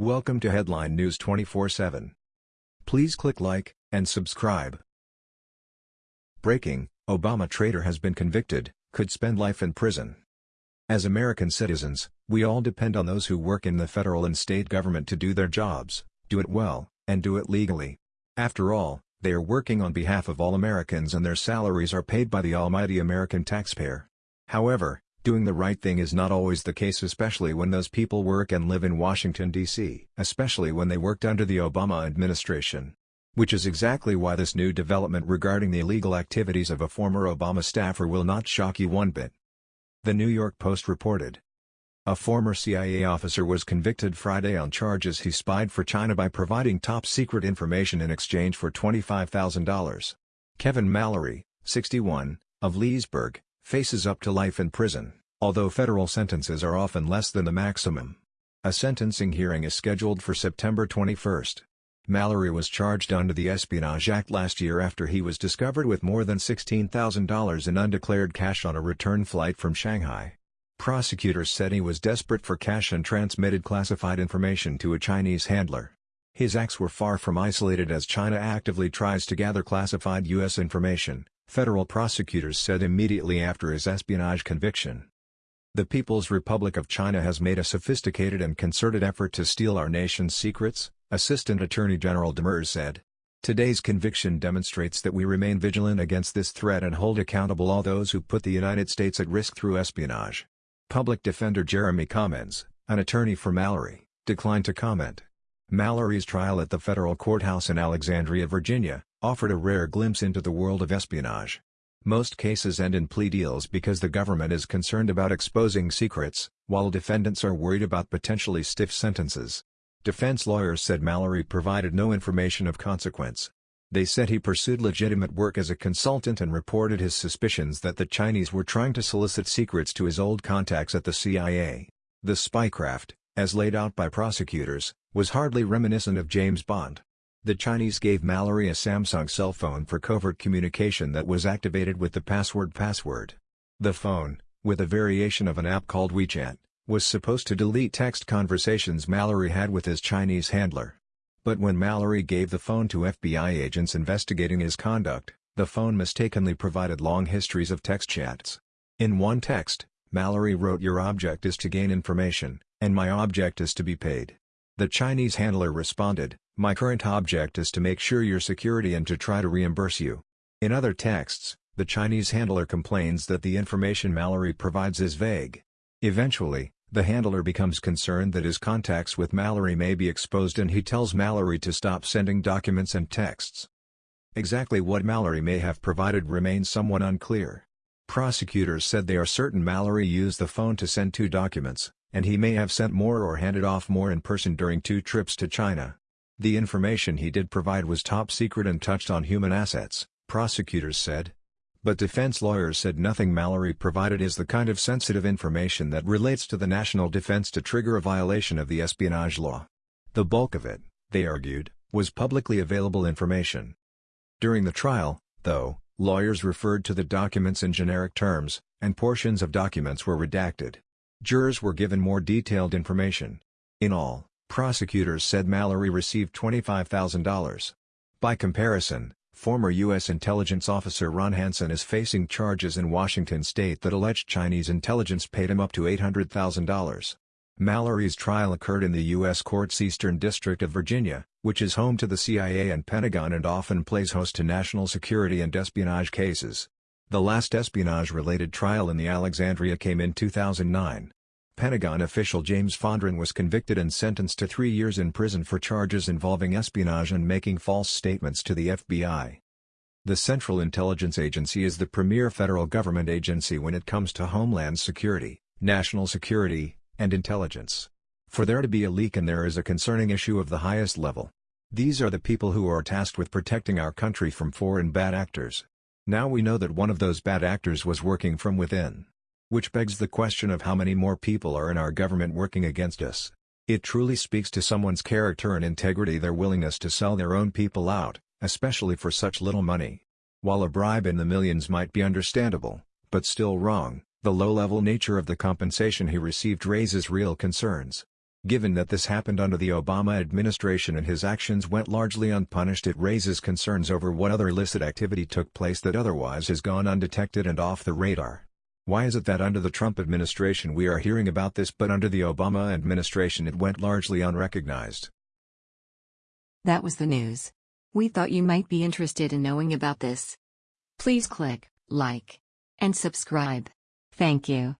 Welcome to Headline News 24/7. Please click like and subscribe. Breaking: Obama traitor has been convicted, could spend life in prison. As American citizens, we all depend on those who work in the federal and state government to do their jobs, do it well, and do it legally. After all, they are working on behalf of all Americans and their salaries are paid by the almighty American taxpayer. However, Doing the right thing is not always the case especially when those people work and live in Washington, D.C. Especially when they worked under the Obama administration. Which is exactly why this new development regarding the illegal activities of a former Obama staffer will not shock you one bit. The New York Post reported. A former CIA officer was convicted Friday on charges he spied for China by providing top-secret information in exchange for $25,000. Kevin Mallory, 61, of Leesburg, faces up to life in prison, although federal sentences are often less than the maximum. A sentencing hearing is scheduled for September 21. Mallory was charged under the Espionage Act last year after he was discovered with more than $16,000 in undeclared cash on a return flight from Shanghai. Prosecutors said he was desperate for cash and transmitted classified information to a Chinese handler. His acts were far from isolated as China actively tries to gather classified U.S. information, federal prosecutors said immediately after his espionage conviction. The People's Republic of China has made a sophisticated and concerted effort to steal our nation's secrets, Assistant Attorney General Demers said. Today's conviction demonstrates that we remain vigilant against this threat and hold accountable all those who put the United States at risk through espionage. Public Defender Geremy Kamens, an attorney for Mallory, declined to comment. Mallory's trial at the federal courthouse in Alexandria, Virginia, offered a rare glimpse into the world of espionage. Most cases end in plea deals because the government is concerned about exposing secrets, while defendants are worried about potentially stiff sentences. Defense lawyers said Mallory provided no information of consequence. They said he pursued legitimate work as a consultant and reported his suspicions that the Chinese were trying to solicit secrets to his old contacts at the CIA. The spycraft, as laid out by prosecutors, was hardly reminiscent of James Bond. The Chinese gave Mallory a Samsung cell phone for covert communication that was activated with the password password. The phone, with a variation of an app called WeChat, was supposed to delete text conversations Mallory had with his Chinese handler. But when Mallory gave the phone to FBI agents investigating his conduct, the phone mistakenly provided long histories of text chats. In one text, Mallory wrote your object is to gain information, and my object is to be paid. The Chinese handler responded, my current object is to make sure your security and to try to reimburse you. In other texts, the Chinese handler complains that the information Mallory provides is vague. Eventually, the handler becomes concerned that his contacts with Mallory may be exposed and he tells Mallory to stop sending documents and texts. Exactly what Mallory may have provided remains somewhat unclear. Prosecutors said they are certain Mallory used the phone to send two documents, and he may have sent more or handed off more in person during two trips to China. The information he did provide was top secret and touched on human assets, prosecutors said. But defense lawyers said nothing Mallory provided is the kind of sensitive information that relates to the national defense to trigger a violation of the espionage law. The bulk of it, they argued, was publicly available information. During the trial, though, lawyers referred to the documents in generic terms, and portions of documents were redacted. Jurors were given more detailed information. In all, Prosecutors said Mallory received $25,000. By comparison, former U.S. intelligence officer Ron Hansen is facing charges in Washington state that alleged Chinese intelligence paid him up to $800,000. Mallory's trial occurred in the U.S. Court's Eastern District of Virginia, which is home to the CIA and Pentagon and often plays host to national security and espionage cases. The last espionage-related trial in the Alexandria came in 2009. Pentagon official James Fondren was convicted and sentenced to three years in prison for charges involving espionage and making false statements to the FBI. The Central Intelligence Agency is the premier federal government agency when it comes to homeland security, national security, and intelligence. For there to be a leak and there is a concerning issue of the highest level. These are the people who are tasked with protecting our country from foreign bad actors. Now we know that one of those bad actors was working from within. Which begs the question of how many more people are in our government working against us. It truly speaks to someone's character and integrity their willingness to sell their own people out, especially for such little money. While a bribe in the millions might be understandable, but still wrong, the low-level nature of the compensation he received raises real concerns. Given that this happened under the Obama administration and his actions went largely unpunished it raises concerns over what other illicit activity took place that otherwise has gone undetected and off the radar. Why is it that under the Trump administration we are hearing about this but under the Obama administration it went largely unrecognized? That was the news. We thought you might be interested in knowing about this. Please click like and subscribe. Thank you.